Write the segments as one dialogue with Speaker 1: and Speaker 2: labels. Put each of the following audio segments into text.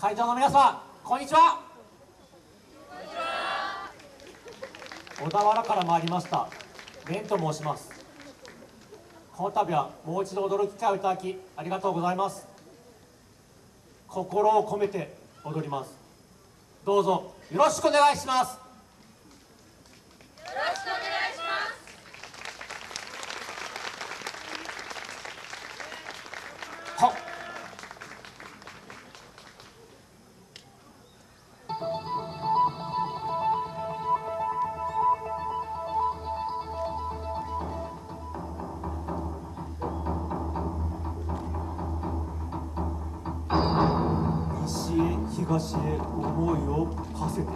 Speaker 1: 会場の皆さんこんにちは。小田原から参りました。蓮と申します。この度はもう一度踊る機会をいただきありがとうございます。心を込めて踊ります。どうぞよろしくお願いします。東へ思いを馳せて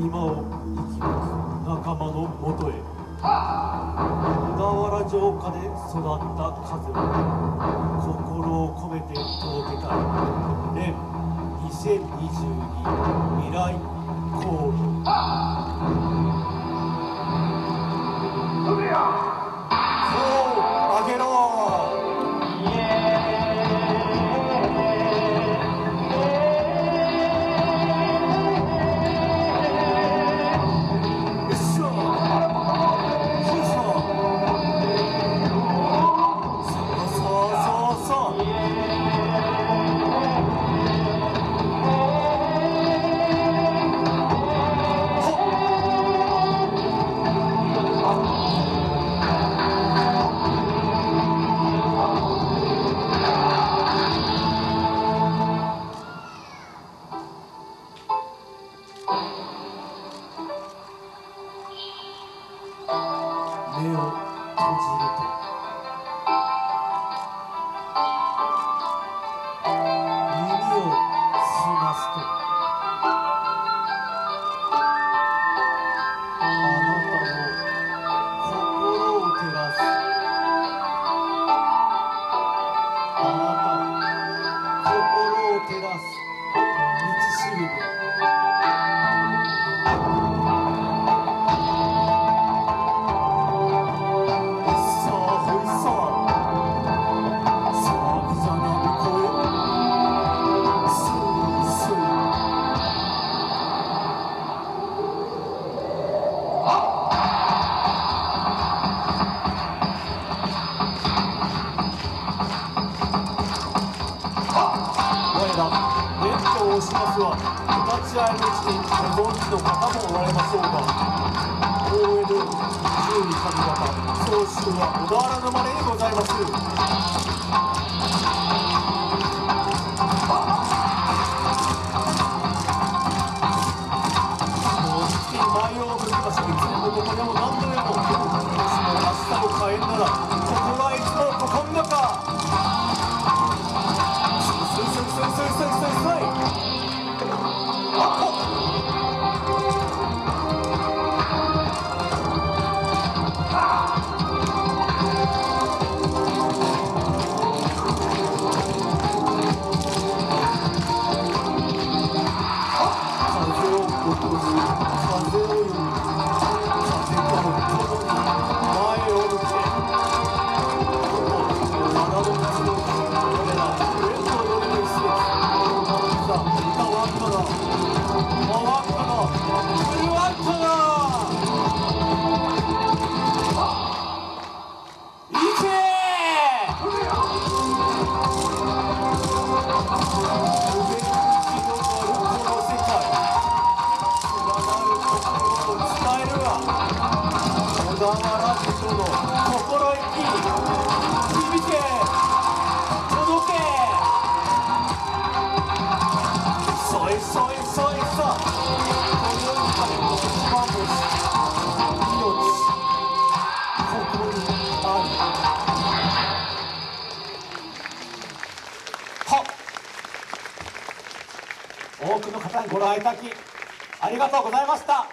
Speaker 1: 今を生き抜く仲間のもとへ。小田原城下で育った風を心を込めて届けたい。年2022未来航路 ますはお立ち会いの地にご存知の方もおられましょうが大江戸十二神方総州は小田原のまれにございます。もう月に舞をぶっかしいつでもどこでも何度でもももしも明日も帰んなら小田原人の心意気。響け届けそいそいそいそこの中で一番星命ここにあるは多くの方にご来いただきありがとうございました